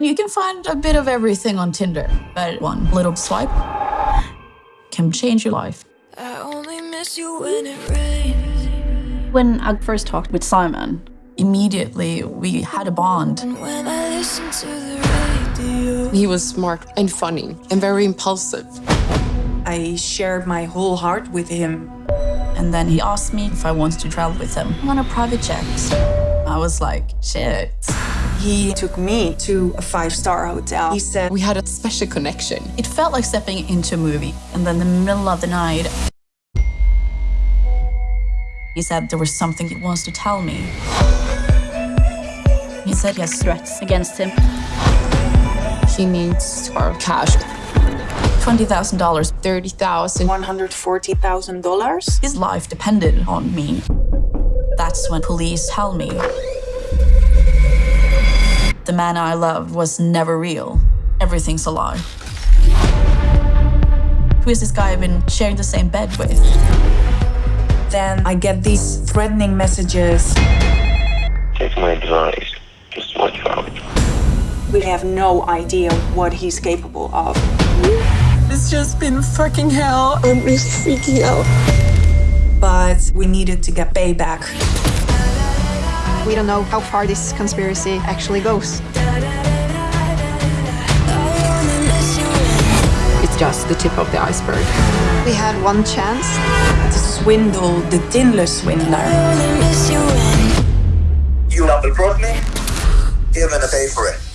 You can find a bit of everything on Tinder, but one little swipe can change your life. I only miss you when it rains. When I first talked with Simon, Immediately, we had a bond. And when I listen to the radio. He was smart and funny and very impulsive. I shared my whole heart with him. And then he asked me if I wanted to travel with him on a private jet. I was like, shit. He took me to a five-star hotel. He said, We had a special connection. It felt like stepping into a movie. And then the middle of the night, he said there was something he wants to tell me. He said he has threats against him, He needs our cash. $20,000. 30,000, $140,000? His life depended on me. That's when police tell me man I loved was never real. Everything's a lie. Who is this guy I've been sharing the same bed with? Then I get these threatening messages. Take my advice. Just watch out. We have no idea what he's capable of. It's just been fucking hell. I'm really freaking out. But we needed to get payback. We don't know how far this conspiracy actually goes. I only miss you when It's just the tip of the iceberg. We had one chance. To swindle the Tinder swindler. I only miss you when You double brought me? You're gonna pay for it.